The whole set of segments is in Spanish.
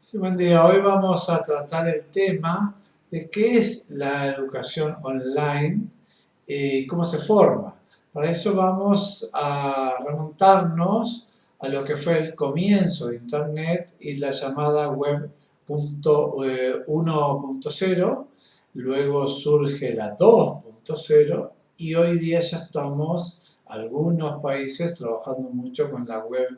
Sí, buen día. Hoy vamos a tratar el tema de qué es la educación online y cómo se forma. Para eso vamos a remontarnos a lo que fue el comienzo de Internet y la llamada Web 1.0, luego surge la 2.0 y hoy día ya estamos, algunos países, trabajando mucho con la web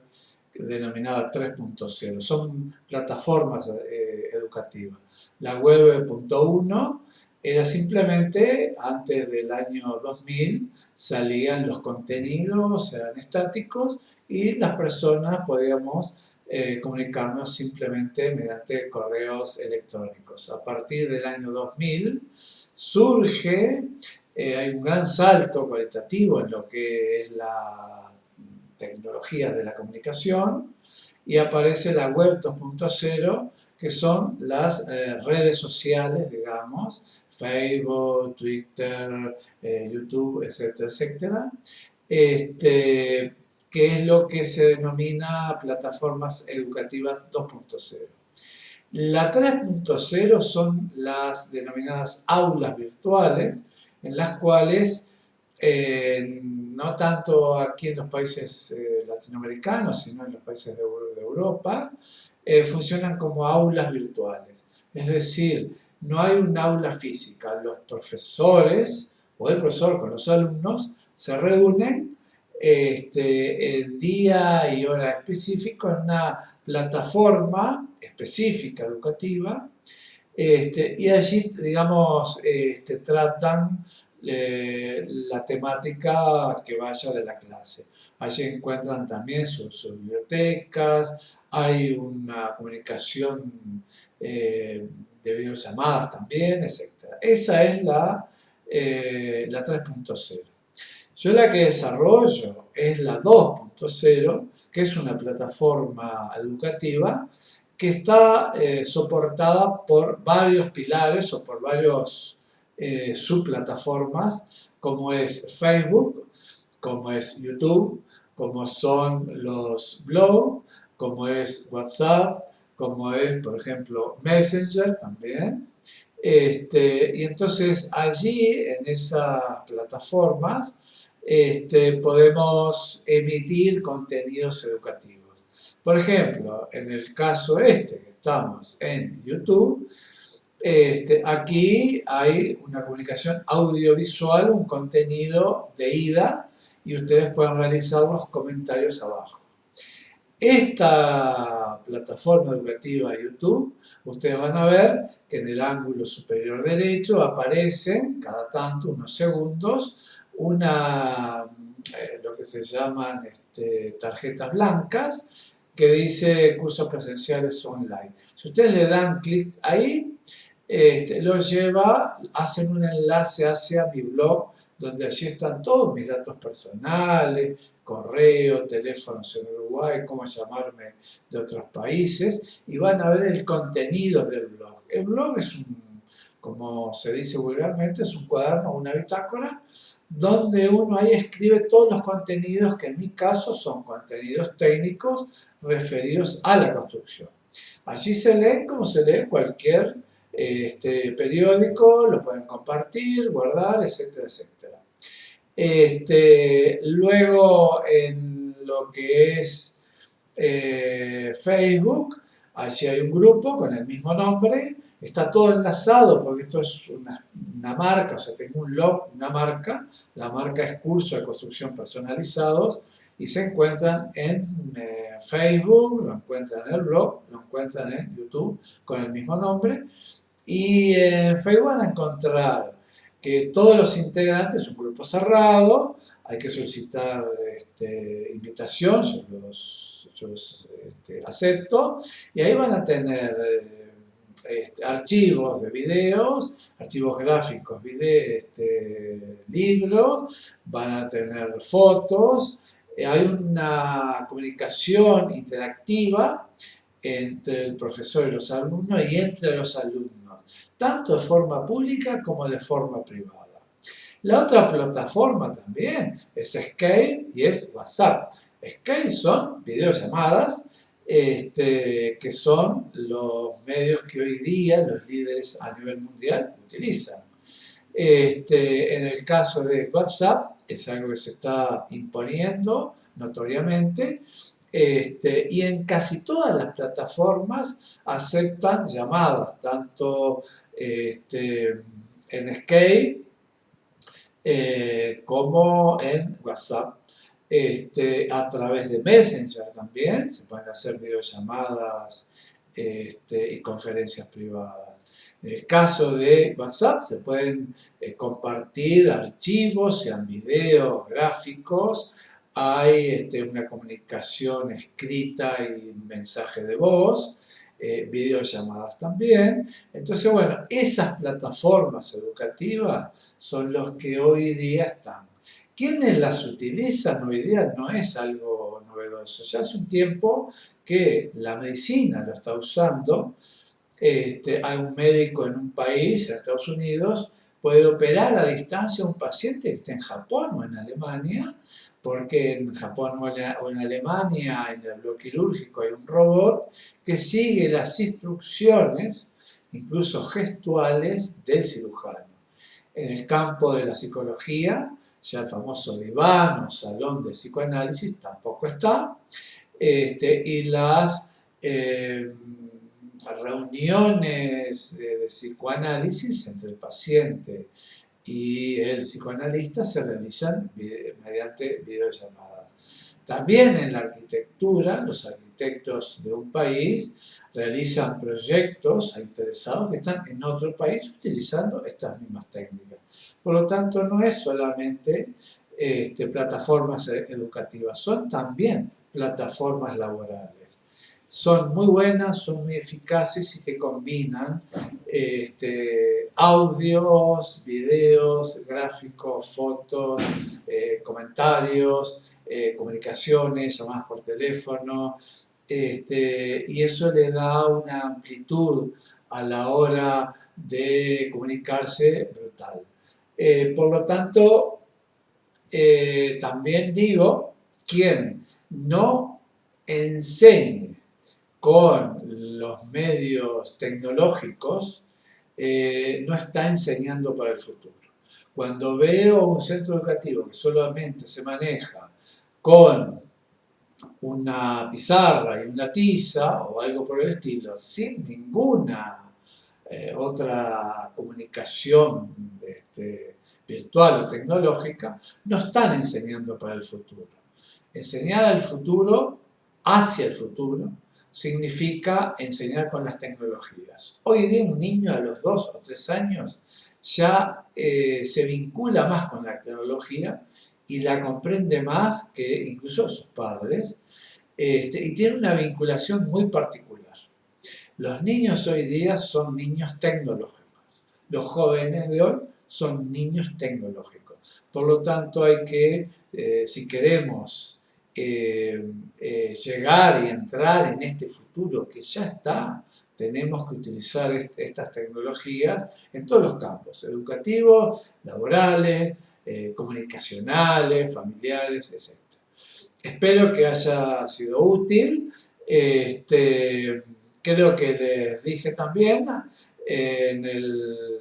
denominada 3.0. Son plataformas eh, educativas. La web 1 era simplemente, antes del año 2000, salían los contenidos, eran estáticos, y las personas podíamos eh, comunicarnos simplemente mediante correos electrónicos. A partir del año 2000 surge, eh, hay un gran salto cualitativo en lo que es la tecnologías de la comunicación y aparece la web 2.0 que son las eh, redes sociales, digamos, Facebook, Twitter, eh, YouTube, etcétera, etcétera, este, que es lo que se denomina plataformas educativas 2.0. La 3.0 son las denominadas aulas virtuales, en las cuales eh, no tanto aquí en los países eh, latinoamericanos, sino en los países de, Europa, eh, funcionan como aulas virtuales. Es decir, no hay un aula física. Los profesores o el profesor con los alumnos se reúnen este, día y hora específico en una plataforma específica educativa este, y allí, digamos, este, tratan la temática que vaya de la clase. Allí encuentran también sus, bibliotecas, hay una comunicación eh, de videollamadas también, etc. Esa es la, eh, la 3.0. Yo la que desarrollo es la 2.0, que es una plataforma educativa que está eh, soportada por varios pilares o por varios eh, subplataformas como es Facebook, como es YouTube, como son los blogs, como es WhatsApp, como es, por ejemplo, Messenger también. Este, y entonces allí, en esas plataformas, este, podemos emitir contenidos educativos. Por ejemplo, en el caso este, estamos en YouTube, este, aquí hay una comunicación audiovisual, un contenido de ida y ustedes pueden realizar los comentarios abajo. Esta plataforma educativa YouTube, ustedes van a ver que en el ángulo superior derecho aparecen cada tanto, unos segundos, una, eh, lo que se llaman este, tarjetas blancas que dice cursos presenciales online. Si ustedes le dan clic ahí, este, lo lleva, hacen un enlace hacia mi blog, donde allí están todos mis datos personales, correo, teléfonos en Uruguay, cómo llamarme de otros países, y van a ver el contenido del blog. El blog es un, como se dice vulgarmente, es un cuaderno, una bitácora, donde uno ahí escribe todos los contenidos que en mi caso son contenidos técnicos referidos a la construcción. Allí se lee como se lee cualquier este periódico, lo pueden compartir, guardar, etcétera, etcétera. Este, luego en lo que es eh, Facebook, allí hay un grupo con el mismo nombre, está todo enlazado porque esto es una, marca, o sea, tengo un log, una marca, la marca es curso de construcción personalizados y se encuentran en eh, Facebook, lo encuentran en el blog, lo encuentran en YouTube con el mismo nombre y en Facebook van a encontrar que todos los integrantes, un grupo cerrado, hay que solicitar este, invitación, yo los, este, acepto, y ahí van a tener eh, este, archivos de videos, archivos gráficos, este, libros, van a tener fotos, eh, hay una comunicación interactiva entre el profesor y los alumnos y entre los alumnos tanto de forma pública como de forma privada. La otra plataforma también es Skype y es WhatsApp. Skype son videollamadas este, que son los medios que hoy día los líderes a nivel mundial utilizan. Este, en el caso de WhatsApp, es algo que se está imponiendo notoriamente, este, y en casi todas las plataformas aceptan llamadas, tanto este, en Skype eh, como en WhatsApp. Este, a través de Messenger también se pueden hacer videollamadas este, y conferencias privadas. En el caso de WhatsApp se pueden eh, compartir archivos, sean videos, gráficos, hay este, una comunicación escrita y mensaje de voz, eh, videollamadas también. Entonces, bueno, esas plataformas educativas son los que hoy día están. ¿Quiénes las utilizan hoy día? No es algo novedoso. Ya hace un tiempo que la medicina lo está usando. Este, hay un médico en un país, en Estados Unidos, puede operar a distancia a un paciente que esté en Japón o en Alemania, porque en Japón o en Alemania, en el bloque quirúrgico, hay un robot que sigue las instrucciones, incluso gestuales, del cirujano. En el campo de la psicología, ya el famoso diván o salón de psicoanálisis tampoco está, este, y las eh, reuniones de, psicoanálisis entre el paciente y el psicoanalista se realizan mediante videollamadas. También en la arquitectura, los arquitectos de un país realizan proyectos a interesados que están en otro país utilizando estas mismas técnicas. Por lo tanto, no es solamente este, plataformas educativas, son también plataformas laborales. Son muy buenas, son muy eficaces y que combinan este, audios, videos, gráficos, fotos, eh, comentarios, eh, comunicaciones, llamadas por teléfono, este, y eso le da una amplitud a la hora de comunicarse brutal. Eh, por lo tanto, eh, también digo, quien no enseñe con los medios tecnológicos, eh, no está enseñando para el futuro. Cuando veo un centro educativo que solamente se maneja con una pizarra y una tiza o algo por el estilo, sin ninguna eh, otra comunicación este, virtual o tecnológica, no están enseñando para el futuro. Enseñar al futuro, hacia el futuro, significa enseñar con las tecnologías. Hoy día un niño a los dos o tres años ya eh, se vincula más con la tecnología y la comprende más que incluso sus padres este, y tiene una vinculación muy particular. Los niños hoy día son niños tecnológicos. Los jóvenes de hoy son niños tecnológicos. Por lo tanto, hay que, eh, si queremos eh, eh, llegar y entrar en este futuro que ya está, tenemos que utilizar estas tecnologías en todos los campos, educativos, laborales, comunicacionales, familiares, etc. Espero que haya sido útil. Este, creo que les dije también,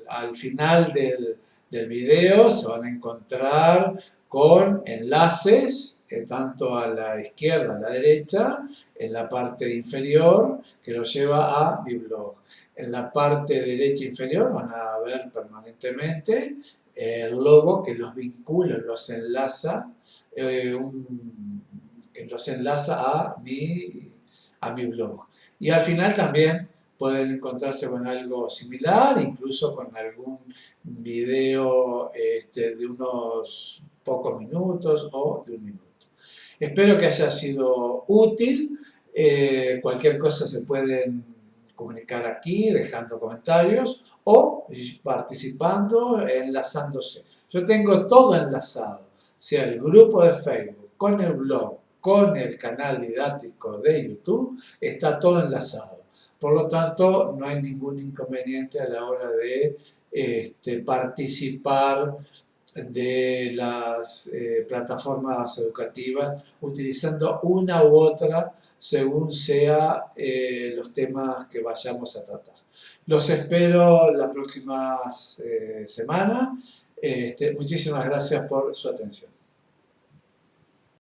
al final del, del, video se van a encontrar con enlaces, eh, tanto a la izquierda, a la derecha, en la parte inferior, que los lleva a mi blog. En la parte derecha inferior van a ver permanentemente el logo que los vincula, los enlaza, eh, los enlaza a mi, a mi blog. Y al final también pueden encontrarse con algo similar, incluso con algún video este, de unos pocos minutos o de un minuto. Espero que haya sido útil. Eh, cualquier cosa se pueden comunicar aquí, dejando comentarios o participando, enlazándose. Yo tengo todo enlazado, sea el grupo de Facebook, con el blog, con el canal didáctico de YouTube, está todo enlazado. Por lo tanto, no hay ningún inconveniente a la hora de este, participar de las eh, plataformas educativas, utilizando una u otra según sea eh, los temas que vayamos a tratar. Los espero la próxima eh, semana. Este, muchísimas gracias por su atención.